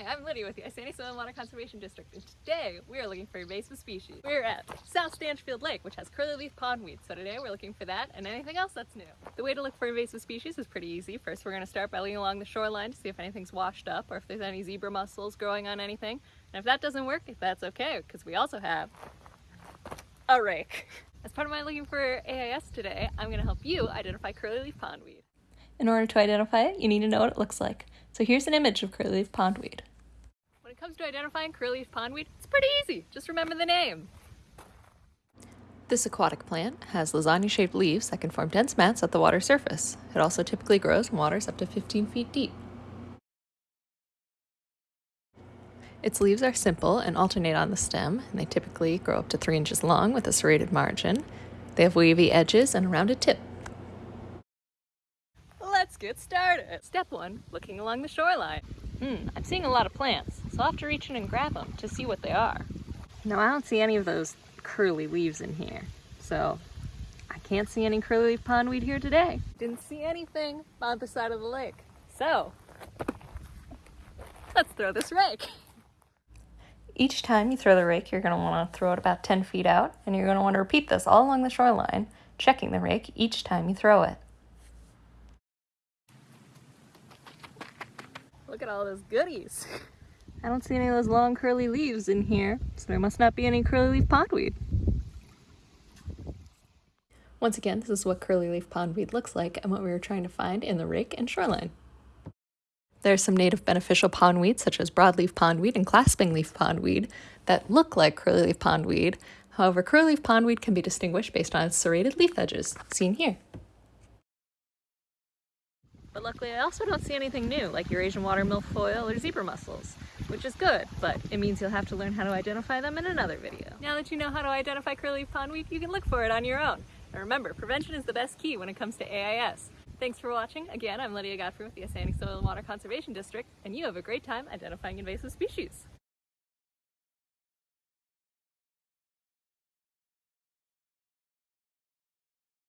Hi, I'm Lydia with the Isanti Soil and Water Conservation District, and today we are looking for invasive species. We're at South Stanchfield Lake, which has curly-leaf pondweed, so today we're looking for that and anything else that's new. The way to look for invasive species is pretty easy. First, we're going to start by looking along the shoreline to see if anything's washed up or if there's any zebra mussels growing on anything. And if that doesn't work, that's okay, because we also have a rake. As part of my looking for AIS today, I'm going to help you identify curly-leaf pondweed. In order to identify it, you need to know what it looks like. So here's an image of curly-leaf pondweed. When it comes to identifying curly-leaf pondweed, it's pretty easy. Just remember the name. This aquatic plant has lasagna-shaped leaves that can form dense mats at the water surface. It also typically grows in waters up to 15 feet deep. Its leaves are simple and alternate on the stem, and they typically grow up to 3 inches long with a serrated margin. They have wavy edges and a rounded tip. Let's get started. Step one, looking along the shoreline. Hmm, I'm seeing a lot of plants, so I'll have to reach in and grab them to see what they are. No, I don't see any of those curly leaves in here, so I can't see any curly leaf pondweed here today. Didn't see anything on the side of the lake. So, let's throw this rake. Each time you throw the rake, you're going to want to throw it about 10 feet out, and you're going to want to repeat this all along the shoreline, checking the rake each time you throw it. Look at all those goodies. I don't see any of those long curly leaves in here, so there must not be any curly leaf pondweed. Once again, this is what curly leaf pondweed looks like and what we were trying to find in the rake and shoreline. There are some native beneficial pondweed, such as broadleaf pondweed and clasping leaf pondweed, that look like curly leaf pondweed. However, curly leaf pondweed can be distinguished based on its serrated leaf edges, seen here. But luckily I also don't see anything new, like Eurasian water milfoil or zebra mussels, which is good, but it means you'll have to learn how to identify them in another video. Now that you know how to identify curly pondweed, you can look for it on your own. And remember, prevention is the best key when it comes to AIS. Thanks for watching. Again, I'm Lydia Godfrey with the Isanti Soil and Water Conservation District, and you have a great time identifying invasive species.